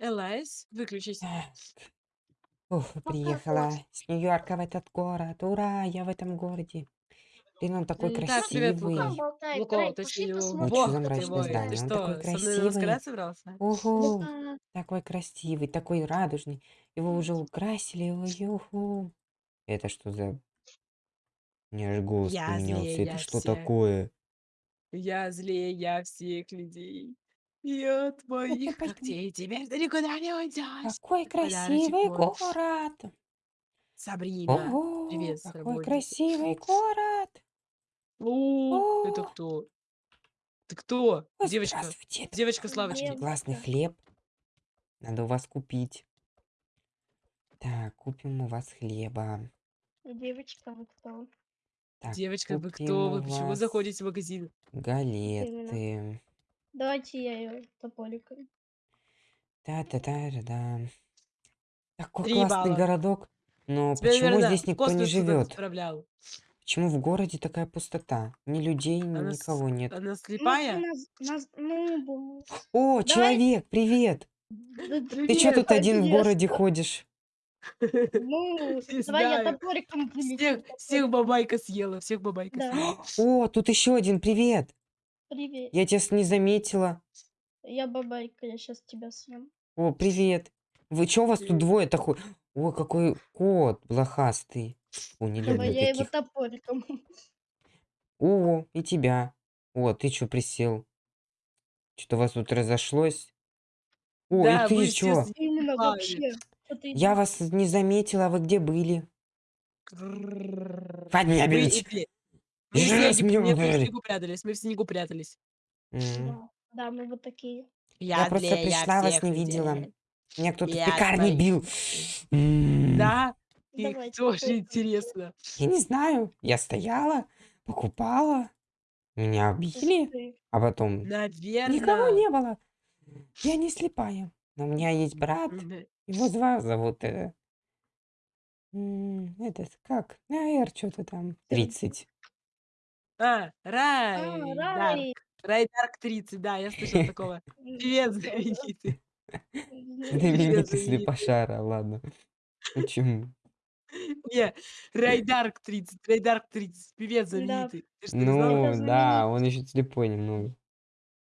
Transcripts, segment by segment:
Элайс, выключись. Уф, приехала с Нью-Йорка в этот город. Ура, я в этом городе. Блин, он такой М, Так, привет, Лука. красивый. пошли посмотрим, бог ты мрачное мой. Ты здание. Он такой что, со мной красивый. собрался? Ого, Лука. такой красивый, такой радужный. Его уже украсили. Ой, юху. Это что за... Меня аж голос Я поменялся. злее, Это я что всех. такое? Я злее, я всех людей. И от моих пойдем. когтей теперь ты никуда не уйдешь. Какой красивый мой. город. Сабрина. Ого, Привет какой красивый город. О, это О, кто? Ты кто? Ой, Девочка. здравствуйте. Это Девочка Славочки. классный Девочка. хлеб. Надо у вас купить. Так, купим у вас хлеба. Девочка, вы кто? Так, Девочка, вы купим кто? у Вы почему вас заходите в магазин? галеты. Давайте я ее топориком. Та-та-та-да-да. Такой Три классный балла. городок. Но Тебя, почему наверное, здесь никто не космос живет? отправлял. Почему в городе такая пустота? Ни людей, ни Она, с- никого нет. она Ну, слепая? нас, нас, ну, бу- О, Давай. человек, привет! да- Ты что Привет! тут один в Привет. городе ходишь? ну, Не давай я знаю. топориком прилечу. Всех, бабайка съела, всех бабайка Да. съела. О, тут еще один, привет! Привет. Я тебя не заметила. Я бабайка, я сейчас тебя съем. О, привет. Вы что у вас тут двое такой? О, какой кот блохастый. О, не люблю я его таких. топориком. О, и тебя. О, ты что присел? Что-то у вас тут разошлось? О, Да, и ты что? Именно вообще. Я вас не заметила, а вы где были? Эти- Мы в Жесть, снеге, меня нет, мы в ударили. снегу прятались, мы в снегу прятались. М. Да, да, мы вот такие. Я просто злее, пришла, вас всех не видела. людей. Меня кто-то в Я пекарне твоих бил. М. Да? И Давайте тоже попробуем. интересно. Я не знаю. Я стояла, покупала. Меня Ух били, ты. а потом никого Наверное. не было. Я не слепая. Но у меня есть брат. Его зва- зовут... э, м, этот, как? АР, что-то там. 30. А, А, Рай. Дарк. Рай Дарк 30, да, я слышал такого. Привет, знаменитый. Знаменитый знаменитый. слепошара, ладно. Почему? Не, Рай Дарк 30, Рай Дарк 30. Привет, Да. знаменитый. Ты что, не знал? Ну, да, знаменитый. он еще слепой немного.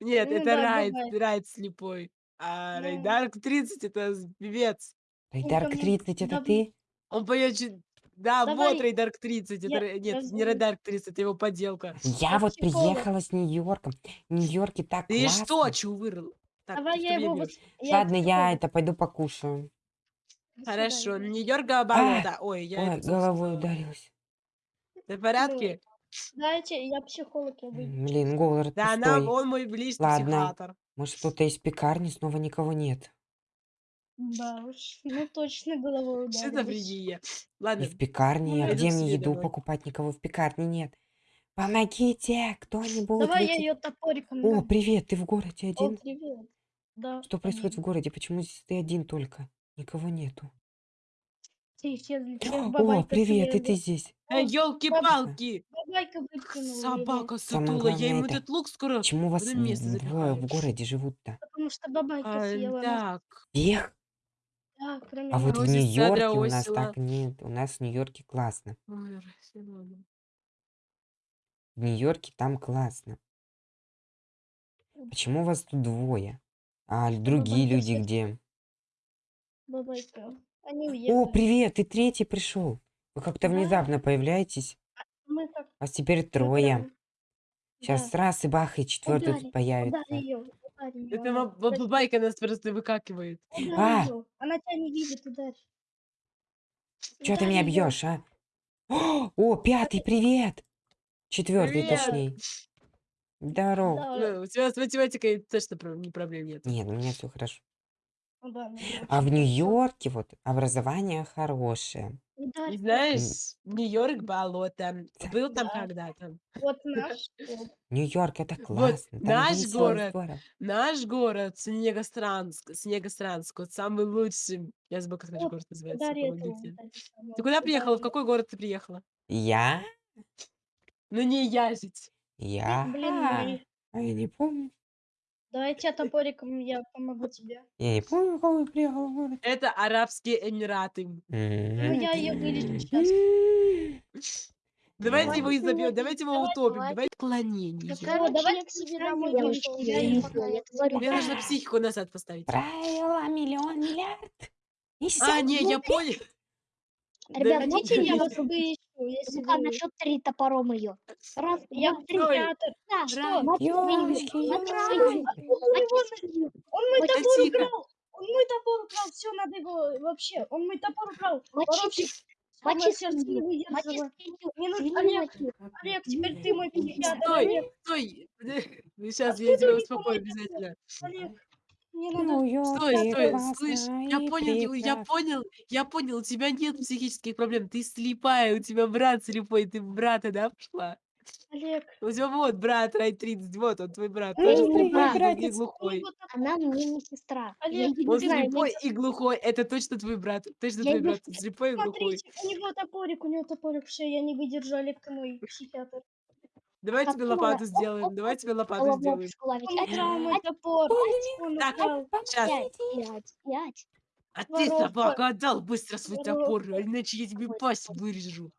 Нет, Ну это да, Райд, бывает. Райд слепой. А Рай Ну. Дарк 30 это с- певец. Рейдарк ну, 30, это ты? Он поет. Да, вот Давай. Рей Дарк 30. Это... Я- Рэй- я Нет, не знаю. Рей Дарк 30, это его подделка. Я Я вот психолог. приехала с Нью-Йорка. В Нью-Йорке так Ты классно. что, чё вырыл? Так, Давай я его... вот- я Ладно, я психолог. это пойду покушаю. Хорошо, свидания. Нью-Йорка болото. Ой, я Ой, головой ударилась. Ты в порядке? Дайте, я психолог, я выйду. Блин, город Да, пустой. он мой близкий Ладно. психиатр. Может, кто-то из пекарни снова никого нет. Да уж, ну точно головой Что за ударилась. фригия? И Ладно, в пекарне, Ну, а где мне себе еду домой. покупать? Никого в пекарне нет. Помогите, кто-нибудь. Давай я ее топориком. О, дам. привет, ты в городе О, один? привет. Да. Что происходит в один. городе? Почему здесь ты один только? Никого нету. Все исчезли, всех О, бабайка привет, и ты здесь. Эй, О, елки-палки! Бабайка выкинула Собака Самое сутула, я ему этот лук скоро Почему вас место в- в, запихаю. в городе живут-то? Потому что бабайка А, съела нас. так, Всех? Да, кроме А вот в Нью-Йорке у нас так нет. У нас в Нью-Йорке классно. В Нью-Йорке там классно. Почему вас тут двое? А л- другие бабайка люди где? Бабайка. Они О, уехали. привет, ты третий пришел. Вы как-то Да. внезапно появляетесь. Мы как Вас теперь трое. Сейчас да. раз и бах, и четвертый Ударь, появится. Ее, ее. Это ба- бабайка нас просто выкакивает. А! Она тебя не видит, ударь. Чего ты меня бьешь, а? О, о, пятый, привет! Четвертый, Привет! точнее. Здорово. Да, Ну, у тебя с математикой точно не проблем нет. Нет, у меня все хорошо. ну да. А в Нью-Йорке вот образование хорошее. Ударь. И знаешь, Нью-Йорк болото. Был там Да. когда-то. Вот наш. вот. Нью-Йорк это Вот классно. Там наш весело, город. здорово. Наш город, Снегостранск, Снегостранск, вот самый лучший. Я забыла, как наш Вот, город называется. Этого. помогите. Ты куда приехала? В какой город ты приехала? Я? Ну не я жить. Я? Блин, мы- А я не помню. Давайте топориком я помогу тебе. Я не помню, кого приехал в город. Это Арабские Эмираты. Ну, я ее вылечу сейчас. Давайте его изобьем, давайте его утопим, давайте. клонение. Давайте я к себе домой я я я я Мне нужно психику назад поставить. Правило миллион миллиард. А, не, я понял. Ребят, Да, Хотите, я вас вылечу, вы... на счет три топором ее. Раз, Я два, три. Ой. психиатр. Да, Что? Ёлочки, ёлочки. Он мой топор украл! Он мой топор украл! Все, надо его вообще. Он мой топор украл! мочи Воровщик! Мочи сердце не выдержало. свинью Олег. Олег, теперь ты мой психиатр, Стой, стой. Сейчас Откуда я тебя успокою обязательно. Олег, надо... Стой, стой, слышь, я и понял, я- я понял, я понял, у тебя нет психических проблем, ты слепая, у тебя брат слепой, ты в брата, да, пошла? Олег, У тебя вот брат Рай 30, вот он твой брат, Ну, тоже мой слепой и братец. глухой. Она мне не сестра. Я Олег, Он не знаю, слепой и глухой, это точно твой брат, точно Я твой не брат, он слепой и глухой. Смотрите, у него топорик, у него топорик, все, я не выдержу, Олег, ты мой психиатр. Давай тебе лопату Оп, сделаем, давай тебе лопату сделаем. Так, сейчас, ять. а ты, собака, отдал быстро свой топор, а иначе я тебе пасть вырежу.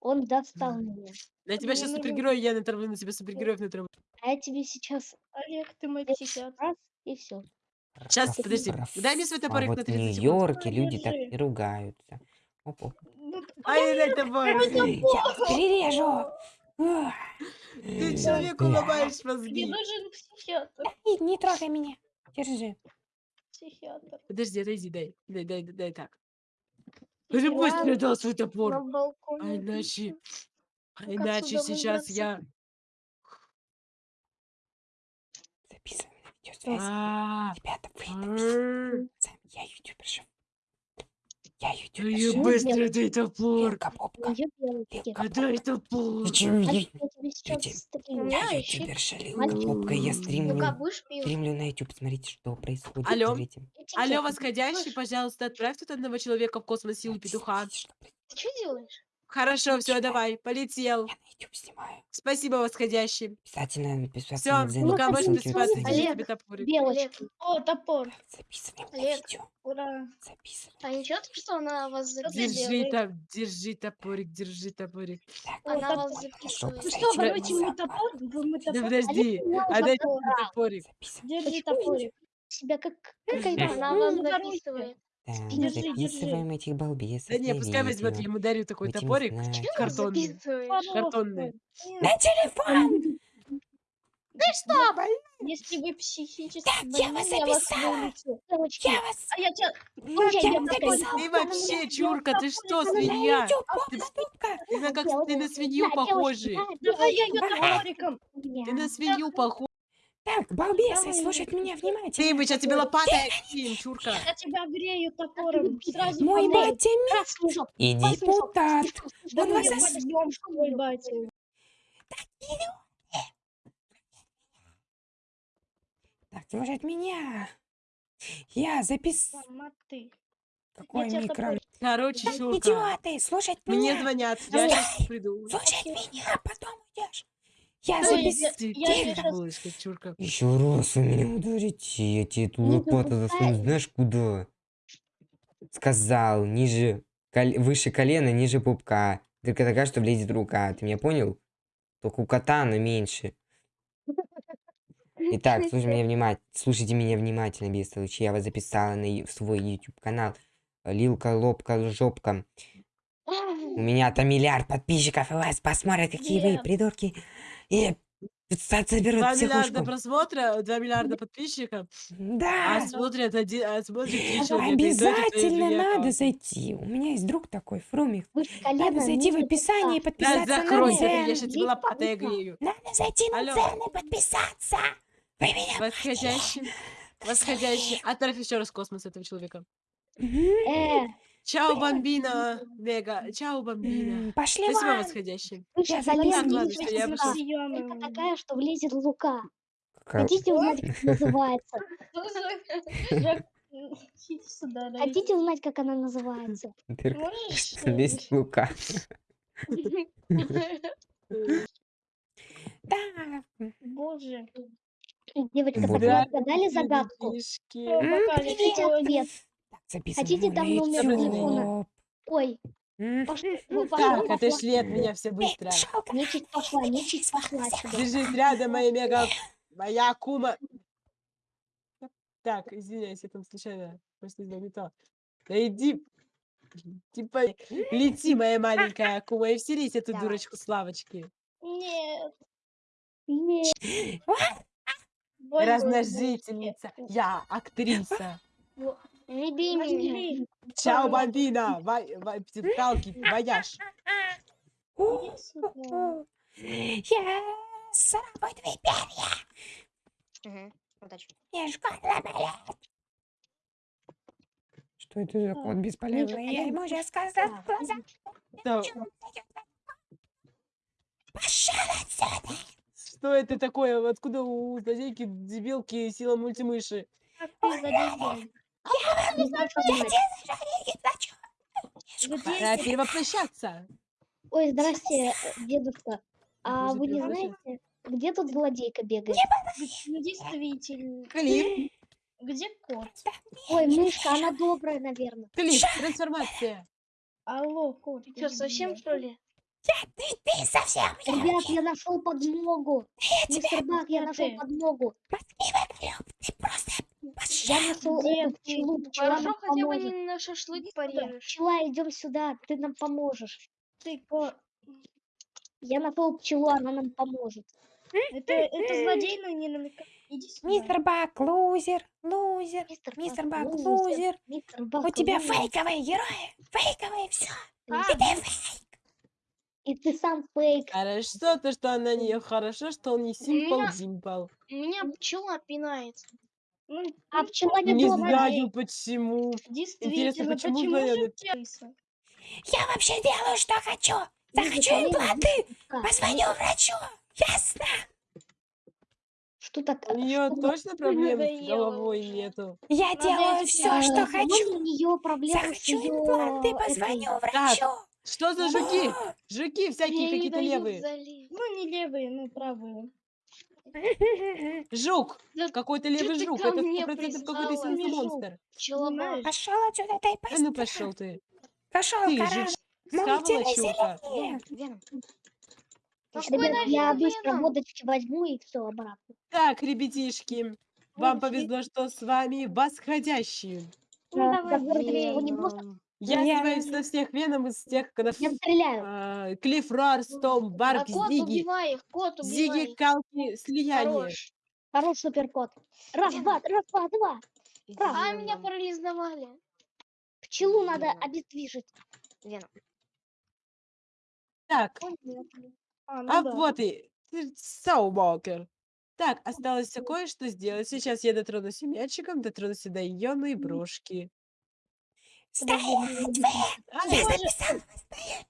Он достал меня. На тебя сейчас супергерой, я натравлю на тебя супергероев натравлю. А я тебе сейчас Олег, ты мой раз и все. Раф, подожди, дай мне свой А топорик на вот в 30 секунд. Нью-Йорке люди так не ругаются. Оп, оп. Ну, Ай, дай топор. Я вас перережу. Ты человеку ломаешь Мне мозги. нужен психиатр. Не, не трогай меня. Держи. Психиатр. Подожди, отойди, дай. Дай, дай, дай, дай так. Ты Я быстро дал свой топор. А иначе... А иначе сейчас я... Записывай на видеосвязь. А, Ребята, вы м, написали. Я ютуберша. Я ютуберша. Ну, быстро дай топор. Лилка Бобка. Я белочки. А дай топор. Ты чё, я, Я Люди, стрим. меня я Лилка. Я стримлю. Стримлю на YouTube. Смотрите, что происходит. Алло? Алло, восходящий, пожалуйста, отправь тут одного человека в космос силу петуха. Ты что делаешь? Хорошо, все, давай, полетел. Я на YouTube снимаю. Спасибо, восходящий. Обязательно подписаться Все, пока присылать смотрите. я Олег, тебе топорик. Белочки. О, топор. Записываем на Олег. видео. Ура. Записываем. А ничего, что она вас ты записывает? Держи, там, держи топорик, держи топорик. Так, Она топор. вас записывает. Зайчик что, мой запах. топор? Вы мой Да топор? подожди, меня а дай забрал. мне топорик. Держи топорик. Себя как какая Она вас записывает. Держи, записываем этих балбесов Да не, на пускай возьмет, я видео. ему дарю такой Будем топорик. знать. Чего ты Картонный. записываешь? Картонный. На телефон! Если вы психически Так, я больны, я вас записала. вылечу. Я вас... А я тебя... Ну, я я записала. записал. Ты вообще, чурка, ты что, свинья? YouTube, Ты, Бобка, Бобка. ты на, как, ты на свинью Да, да, Давай я ее топориком. да. Ты на свинью похож. Так, балбесы, Давай. слушать меня Ты, внимательно. мы сейчас тебе лопатой кинем, чурка. Я тебя грею топором. Сразу Мой батя ми- Красный жоп. и депутат. Он вас батя. Так, слушать меня. Я запис... Форматы. Какой микро... Короче, чурка. идиоты, слушать Мне меня. звонят, я сейчас приду. Слушать меня, потом идешь. Я Ой, запис... я-. Еще раз вы меня ударите, я тебе эту Не лопату засуну, допускай. знаешь куда? Сказал, ниже, кол- выше колена, ниже пупка. Только такая, что влезет рука, ты меня понял? Только у кота она меньше. Итак, слушай меня внимательно, слушайте меня внимательно, бестолочи. Я вас записала на ю- в свой YouTube канал. Лилка, лобка, жопка. У меня там миллиард подписчиков, и вас посмотрят, какие вы Нет. придурки. И соберут 2 миллиарда психушку. просмотра, 2 миллиарда подписчиков, Да. а смотрят один, а смотрит три человека. и то это твои Обязательно друзья надо аккаунты. зайти. У меня есть друг такой, Фрумик. Надо зайти в ниже описание и. Да подписаться на закройся ты, я сейчас тебе лопатой грею. Надо зайти на Алло. Дзен и подписаться. Вы меня Восходящий, восходящий. Отправь еще раз в космос этого человека. Мгм. Э, Чао, бомбина, Вега. Чао, бомбина. Пошли Спасибо, вон. восходящий. Я ладно, что я Только такая, что влезет лука. Как- Хотите узнать, как называется? Да. Хотите узнать, как она называется? Лезть лука. Так. Боже. Девочка, так вы отгадали загадку? Хотите ответ? Записываем Хотите там на номер телефона? Ой, ну, Так, пошла, отошли от меня все быстро. Нечисть пошла, нечисть пошла сюда. Держись рядом, моя мега... Моя кума. Так, извиняюсь, я там случайно просто то. Да иди... Типа, лети, моя маленькая кума, и вселись эту Давай. дурочку Славочки. Нет. Нет, Больно Размножительница. Я актриса. Бей меня. Чао, бомбина. Вай, вай, пталки, вояж. Я сарабой твои перья. Удачи. Шкода болит. Что это за кот бесполезный? Я ему сейчас сказала в глаза. Да, Пошел отсюда. Что это такое? Откуда у злодейки дебилки сила мультимыши? Ты задержал? Не знаю, что делать. Где Пора ты? перевоплощаться. Ой, здрасте, э, дедушка. А вы не знаете, где тут злодейка бегает? Действительно. Клип, Где кот? Ой, мышка, она добрая, наверное. клип, трансформация. Алло, кот. Ты что, совсем что ли? Ты, ты совсем Ребят, я нашел подмогу. Мистер Бак, я нашел подмогу. Ты просто Я нашел ты? пчелу. Пчела Хорошо, хотя бы поможет. не на шашлык Иди порежешь. Пчела, идем сюда, ты нам поможешь. Ты кот. Я нашел пчелу, она нам поможет. Это, это злодей, но не сюда. Мистер Бак, лузер, лузер. Мистер, Мистер Бак, Бак, лузер. Мистер Бак, У тебя лузер. фейковые герои. Фейковые все. А, И ты фейк. И ты сам фейк. Хорошо, то, что она не хорошо, что он не симпл меня- димпл. Меня пчела пинает. Ну, А пчела не Не добрая. знаю почему. действительно, почему почему, же это-? Я вообще делаю, что хочу. Захочу Лиза, полезно, импланты. Позвоню врачу. Ясно. Что так? У нее что- точно проблем с головой уже. нету. Я Надо делаю все, А, что хочу. у нее проблемы с Захочу ее импланты, позвоню врачу. Что за жуки? О, Жуки всякие не какие-то левые. Ну, не левые, ну, правые. Жук. Да Какой-то левый ты жук. ко Это мне 100% какой-то Не жук. монстр. Пошел отсюда, ты А ну пошел ты. Пошел, Ты схавала зеленее. Какой Ребят, я быстро веном? водочки возьму и все обратно. Так, ребятишки. Вам повезло, что с вами восходящие. Ну, А, давай, не может, Я Я- со всех веном из тех, когда я стреляю. а, Клифф Рарстом, А Барк, кот Зиги, убивай их, кот Зиги, убивай. Калки, Слияние. Хорош. Хорош суперкот. Раз, два, раз, два, два. А меня парализовали. Пчелу надо обездвижить. Так, Понятно. А, ну а да. вот и ты Саубокер. Так, осталось все кое-что сделать. Сейчас я дотронусь и мячиком, дотронусь и до ионной брошки. Стоять.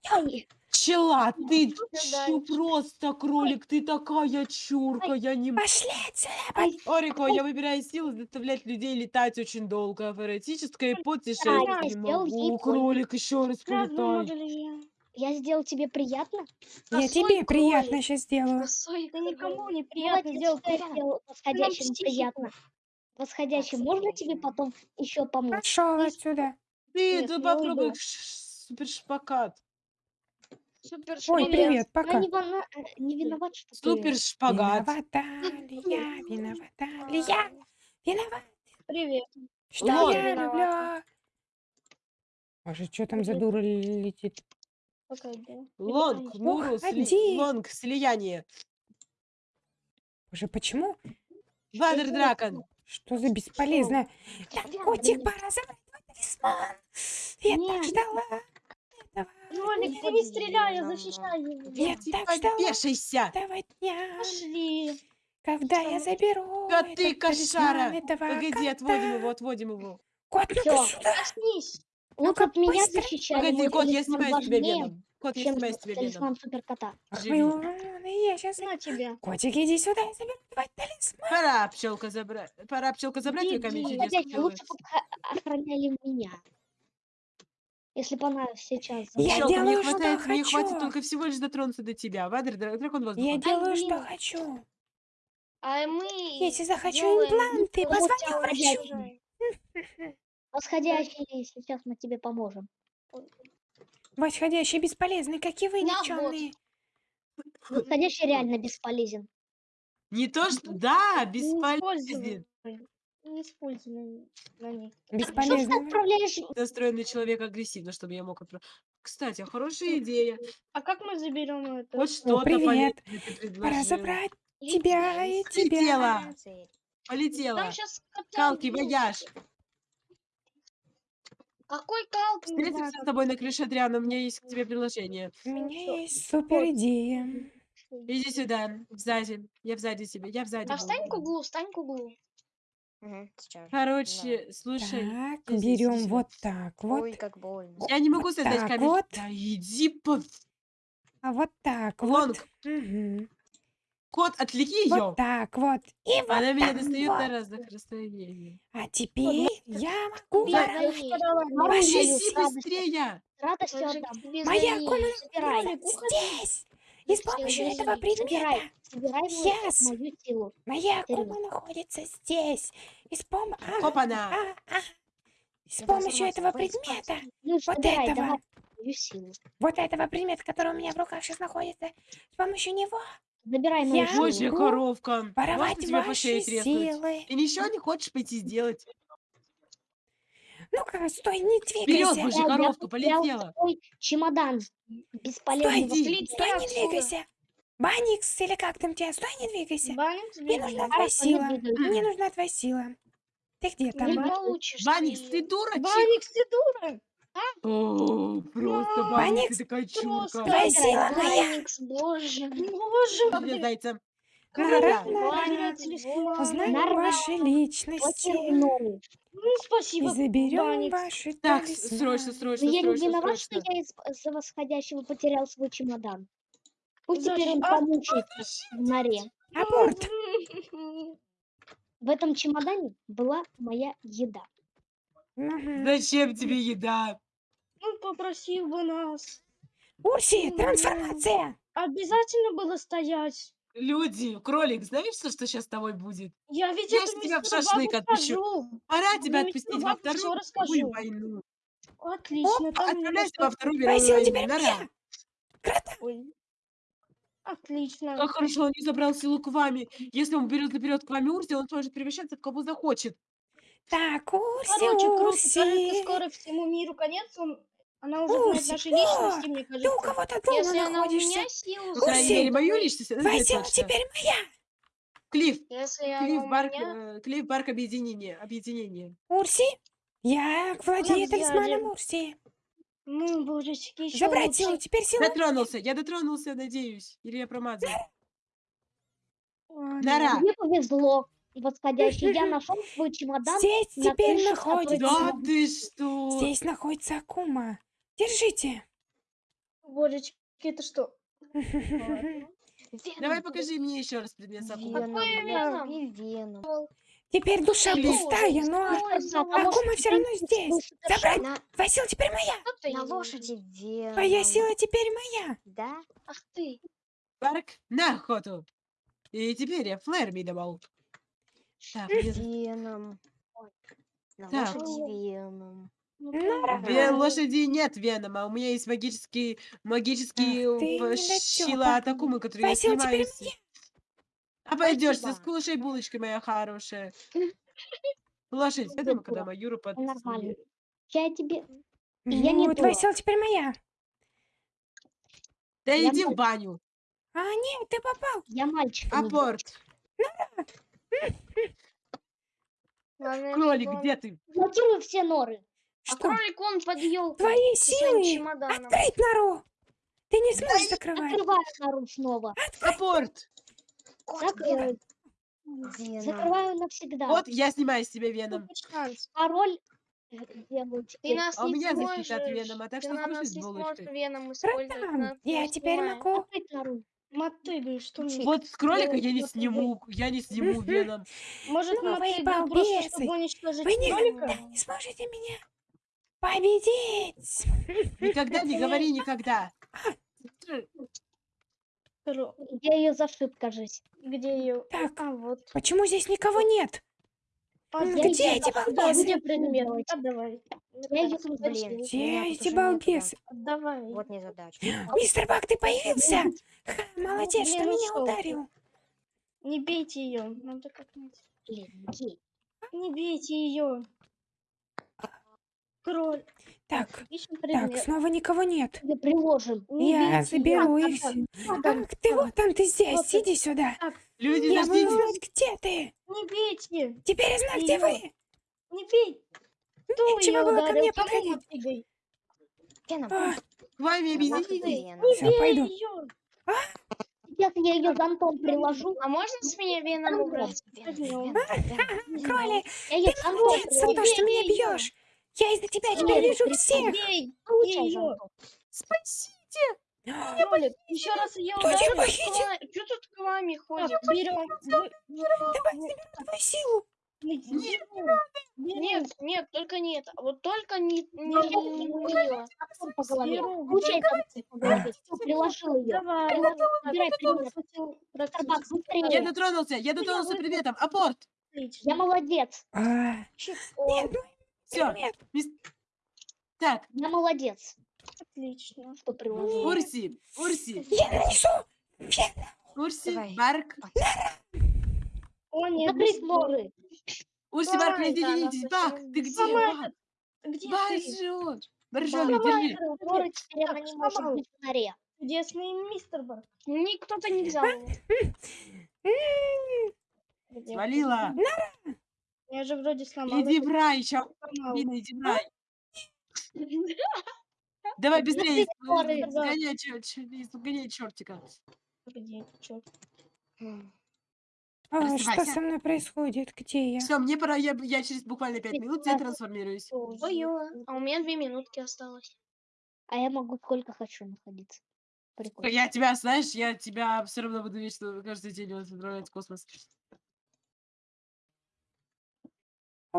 Я пчела, ты чу, просто кролик, ты такая чурка, я не... Пошли отсюда. Орико, я выбираю силу заставлять людей летать очень долго. Эротическое путешествие Ай, не могу. Кролик, еще раз полетай. я? я сделал тебе приятно? Я Косой тебе приятно кролик. сейчас сделаю. Косой Да никому не приятно я сделал восходящим приятно. Восходящим, можно тебе потом еще помочь? Пошел отсюда. Ты Нет, тут я попробуй уйду. ш- супер Ой, шпилек. привет, Я пока. не, вина- э, не виноват, что ты... Супер шпагат. Виновата ли я, виновата ли я, виноват, Привет. что Лон. я люблю. А же что там за дура летит? Пока. Лонг, сли- Уходи. лонг, слияние. Боже, почему? Вадер Дракон. Что за бесполезно? Так, котик, пора твой талисман. Я так Нет. ждала этого. Ролик, ты не стреляй, я защищаю его. Я Типа так ждала Вешайся. этого дня, Пошли. когда я заберу Коты этот талисман кошара. этого Погоди, отводим кота. его, отводим его. Кот, ну-ка Всё. сюда. Лучше от меня быстро. защищали. Погоди, кот, я талисман снимаю с тебя веном. Кот, я снимаю с тебя талисман суперкота. Живи. я сейчас... На тебя. Котик, иди сюда, я заберу твой талисман. Пора, пчелка, забрать. Пора, пчелка, забрать твой камень пчелы. лучше охраняли меня. Если бы она сейчас... Я Пчелка, мне делаю, что хватает, мне хватит хочу. только всего лишь дотронуться до тебя. Вадер, дра- дракон воздуха. Я делаю, что блин. хочу. А мы Если захочу делаем импланты, вот позвоню врачу. Восходящий, сейчас мы тебе поможем. Восходящий бесполезный, как и вы, вот. никчемные. Восходящий реально бесполезен. Не то, что... Да, Не бесполезен. Не используй на, них. Что ты Бесполезный. отправляешь? Настроенный человек агрессивно, чтобы я мог отправить. Кстати, хорошая идея. А как мы заберем это? Хоть что-то привет. Пора забрать тебя и тебя. Полетела. Полетела. Там сейчас Калки, вояж. Какой калк? Встретимся с тобой на крыше, Адриана. У меня есть к тебе предложение. У меня есть супер идея. Иди сюда, сзади. Я сзади тебя. Я сзади. Да буду. встань к углу, встань к углу. Короче, слушай. Так, берем вот так вот. Ой, как больно. Я не могу создать так камень. вот. Да иди по... А вот так вот. Лонг, Мгм. Кот, отвлеки ее. Вот так вот. И вот Она меня так достает вот. на разных расстояниях. А теперь я могу силы. быстрее. С радостью Моя комната Собирай. здесь. И с помощью Без этого предмета Собирай. Собирай мою, Yes. мою силу. моя кума находится здесь. И с пом... а, Опа-на. а, а. С Я помощью этого предмета, Ну, вот собирай, этого, давай вот этого предмета, который у меня в руках сейчас находится, с помощью него Забирай мою Я. Божья могу коровка. Можно воровать тебя по шее ваши треснуть? силы. Ты ничего не хочешь пойти сделать? Ну-ка, стой, не Вперед, двигайся. божья Я- я коровка, полетела. Свой чемодан бесполезный. Стой, иди. стой, не отсюда. двигайся. Баникс, или как там тебя, стой, не двигайся. Банник Мне нужна твоя не сила. Мне нужна твоя сила. Ты где там? Не Банник. получишь. Баникс, ты. ты дура. Банник, ты дура? О, просто Баникс, Баникс, ты такая чурка. просто сила моя. Баникс, боже. Боже Что слишком мало. Узнаем ваши личности. Ну, и спасибо, заберем ваши Так, срочно, Но срочно, Ну, я не срочно, виноват, что срочно. я из-за восходящего потерял свой чемодан. Пусть теперь он А, помучается в норе. Аборт. В этом чемодане была моя еда. Мгм. Зачем тебе еда? Ну, попросил бы нас. Урси, трансформация. Обязательно было стоять. Люди, кролик, знаешь, что, что сейчас с тобой будет? Я ведь Я эту ж тебя в шашлык отпущу. скажу. Пора тебя отпустить во вторую расскажу. мировую войну. Отлично. меня Отправляйся во вторую мировую войну. теперь Нара. моя. Ой. Отлично. Как хорошо он не забрал силу к вами. Если он берет наперед к вами Урси, он сможет превращаться в кого захочет. Так, Урси, Короче, круто. Урси. скоро всему миру конец. Он... Она уже знает наши о, личности, мне Ты у кажется. кого-то дома Если она у находишься. меня силу мере, мою личность. Твоя сила точно. теперь моя. Клифф. Если Клифф она Барк, меня... э, Клифф Барк объединение. Объединение. Урси, я владею талисманом Урси. Ну, божечки, еще Забрать лучше. силу, теперь сила. Дотронулся. Я дотронулся, надеюсь. Или я промазал. Нара. Мне повезло. Восходящий. Я нашел свой чемодан. Здесь на теперь находится. Да ты что? Здесь находится Акума. Держите. Божечки, это что? Давай покажи мне еще раз предмет. Веном. Теперь душа пустая, но Ой, А Акума все равно здесь. Забрать. Твоя сила теперь моя. На лошади веном. Твоя сила теперь моя. Да? Ах ты. Барк на охоту. И теперь я флэр миновал. Веном. На лошади веном. Ну. Две Ага. лошади нет Венома. У меня есть магические, магические Ах ты недотёпа. щила от Акумы, которые я сила теперь снимаю. с- моя. Обойдешься, Спасибо. скушай булочкой, моя хорошая. Лошадь, я думаю, когда Маюру под... Нормально. Я тебе... И я не Ну, твоя дура. сила теперь моя. Да Я иди в баню. А, нет, ты попал. Я мальчик. а не Апорт. Главное, Кролик, он- где ты? Блокирую все норы. А Что? кролик он под елкой. Твои силы. Открыть нору. Ты не сможешь закрывать. Закрываю нору снова. Апорт. Веном. Закрываю навсегда. Вот я снимаю с тебя Веном. Пароль э, Ты теперь. нас А у меня защита от сможешь. Венома, так Ты что скушай нас не сможешь. Веном использовать. Братан, я теперь могу. Мотыгай, что мне? Вот с кролика я не сниму, я не сниму Веном. Может, Ну, мотыгай просто, чтобы уничтожить Вы никогда кролика? не сможете меня победить. Никогда не говори никогда. Где ее зашиб, кажись? Где ее? Так. А, вот. Почему здесь никого нет? А, где- эти балбесы? где. Отдавай. Эти балбесы? Отдавай. Вот незадача. Мистер Бак, ты появился? Ха, молодец, что меня ударил. Не бейте ее. Надо как-нибудь. Не бейте ее. Кроль. Так, так, снова никого нет. Тебе приложим. Не Я заберу их. Так, все. ты вот там, ты здесь, Вот иди сюда. Люди, Я буду знать, где ты. Не бейте. Теперь я знаю, где вы. Не бей. Кто Нечего ее было ко мне подходить. А, К вами объединитесь. Не бей пойду. ее. Сейчас я ее зонтом приложу. А можно с меня веном убрать? Кроли, ты молодец за то, что меня бьешь. Я из-за тебя теперь вижу всех. Бей. Её. зонтом. Спасите. Кролик. Еще раз ее похитил? Что тут к вами ходит? Так, берем. Давай, заберу твою силу. Нет, нет, только нет. Вот только не, не, не по голове. Приложил ее. Я дотронулся, я дотронулся предметом. Апорт. Я молодец. А, нет, ну, Все. Так, Я молодец. Отлично. Что приложил. Урси, Урси, Я нанесу. Урси, Давай. Барк. О, нет. Быстрее. норы. Урси, Барк, да, разъединитесь. она Бак, ты где? Бак? Где Бак ты? жжет. Давай, Боржоми, держи. норы, теперь она не может быть в норе. Чудесный мистер Бар. Ни кто-то не взял его. Свалила. Я же вроде сломал. Иди в рай, сейчас сломал. иди в рай. Давай быстрее, норы. сгоняй, чертика. Погоди, чё? А, что со мной происходит? Где я? Все, мне пора, я, я через буквально пять минут я трансформируюсь. ой А у меня две минутки осталось. А я могу сколько хочу находиться. Прикольно. Я тебя, знаешь, я тебя все равно буду вечно каждый день отправлять в космос.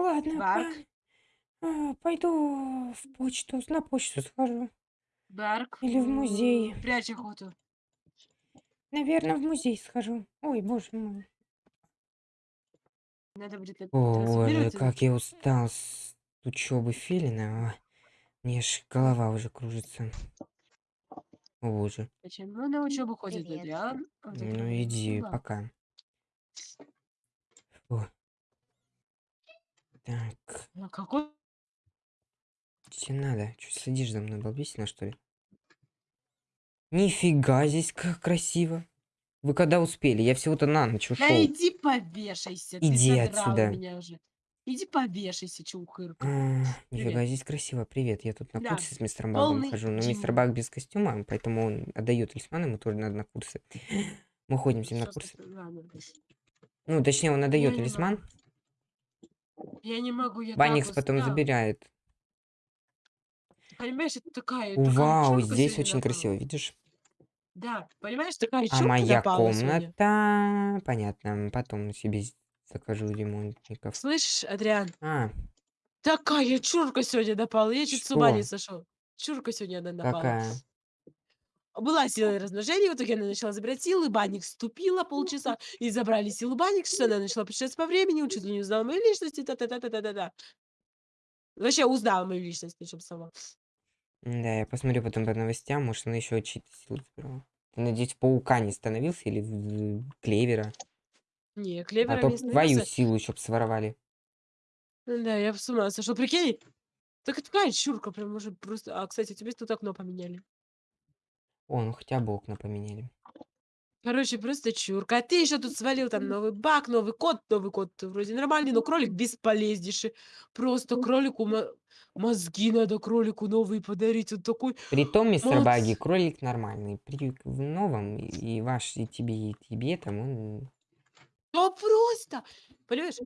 Ладно, Барк. по- а, пойду в почту, на почту схожу. Барк. Или в музей. Прячь охоту. Наверное, в музей схожу. Ой, боже мой. Надо будет это О, боже, трансформировать. как я устал с учебы Филина. а. Мне аж голова уже кружится. О, боже. Почему на учебу ходит Привет. Адриан? Ну иди, сюда. пока. Фу. Так, А какой? тебе надо? Что сидишь за мной, балбесина, что ли? Нифига здесь как красиво. Вы когда успели? Я всего-то на ночь ушел. Да иди повешайся. Иди ты отсюда. меня уже. Иди повешайся, чухырка. А, нифига, здесь красиво. Привет, я тут на Да, курсе с мистером Багом полный хожу. Но мистер. Баг без костюма, поэтому он отдает талисман, ему тоже надо на курсы. Мы ходим с ним на курсы. Ну, точнее, он отдает талисман, Я не могу, я Банникс так потом устал. забирает. Понимаешь, это такая... такая Вау, здесь очень напала. красиво, видишь? Да, понимаешь, такая А моя напала сегодня. комната... Понятно, потом себе закажу ремонтников. Слышишь, Адриан? А, Такая чурка сегодня напала. Я чуть с ума не Что? сошел. Чурка сегодня она напала. какая? Была сила размножения, в итоге она начала забирать силы, Банник вступила полчаса, и забрали силу Банник, что она начала путешествовать по времени, чуть ли не узнала мою личность, и та-та-та-та-та-та. Вообще узнала мою личность, причем сама. Да, я посмотрю потом по новостям, может, она еще чьи-то силы забрала. Ты, надеюсь, паука не становился или в- в клевера? Не, А клевера то не твою становился. силу еще своровали. Да, я с ума сошел. Прикинь, так такая чурка, прям уже просто... А, кстати, тебе тут окно поменяли. О, ну хотя бы окна поменяли. Короче, просто чурка. А ты еще тут свалил там новый баг, новый код. Новый код вроде нормальный, но кролик бесполезнейший. Просто кролику мо- мозги надо кролику новые подарить. Он такой... Притом, мистер Баги, Молодцы. кролик нормальный. При в новом, и- и ваш, и тебе, и тебе там он... Да просто! Понимаешь?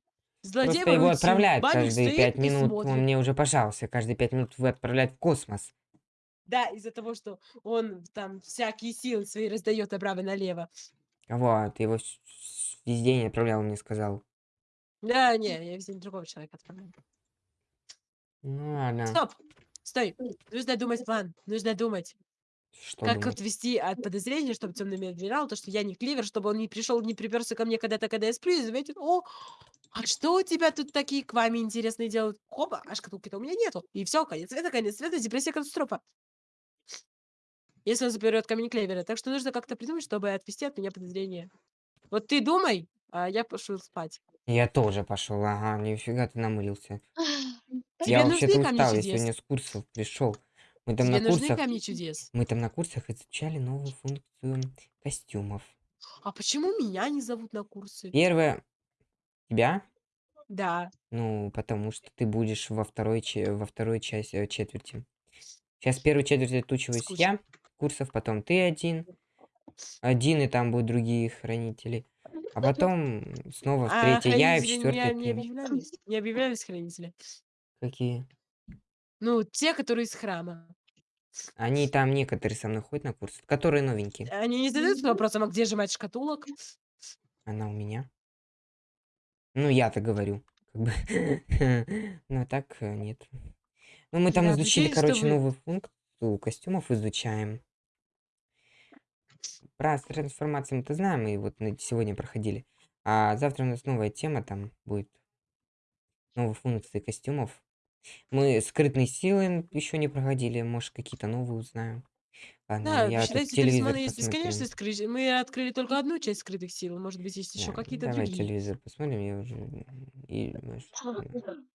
Злодей Просто его отправляют каждые пять минут. Он мне уже пожаловался. Каждые пять минут вы отправляют в космос. Да, из-за того, что он там всякие силы свои раздает направо-налево. Вот, его с- с- везде не отправлял, мне сказал. Да, не, я везде другого человека отправляю. Ну ладно. Стоп! Стой! Нужно думать план. Нужно думать. Что Как думать? отвести от подозрения, чтобы темный адмирал, то, что я не кливер, чтобы он не пришел, не приперся ко мне когда-то, когда я сплю, и заметил, о, а что у тебя тут такие к вами интересные делают? Хоба, а шкатулки-то у меня нету. И все, конец света, конец света, депрессия, катастрофа. Если он заберет камень клевера. Так что нужно как-то придумать, чтобы отвести от меня подозрения. Вот ты думай, а я пошел спать. Я тоже пошел, ага, нифига ты намылился. Тебе Я вообще-то устал, я сегодня с курсов пришел. Мы там Тебе на нужны курсах, камни чудес? мы там на курсах изучали новую функцию костюмов. А почему меня не зовут на курсы? Первое, тебя, Да. ну, потому что ты будешь во второй, че- во второй части, э, четверти. Сейчас первую четверть отучиваюсь Скучно. я, курсов, потом ты один, один, и там будут другие хранители. А потом снова в А третьей я, и в четвертой не, не объявлялись? Не объявлялись хранители? Какие? Ну, те, которые из храма. Они там некоторые со мной ходят на курсы, которые новенькие. Они не задаются вопросом, а где же мать шкатулок? Она у меня. Ну, я-то говорю. Как бы. А так э, нет. Ну, мы там изучили, короче, вы- новую функцию костюмов изучаем. Про трансформации мы-то знаем, и вот на- сегодня проходили. А завтра у нас новая тема, там будет новые функции костюмов. Мы скрытные силы еще не проходили, может, какие-то новые узнаем. Ладно, Да, я считайте, телевизор есть бесконечность. скры- Мы открыли только одну часть скрытых сил. Может быть, есть еще Да, какие-то давай другие. телевизор посмотрим, я уже... и,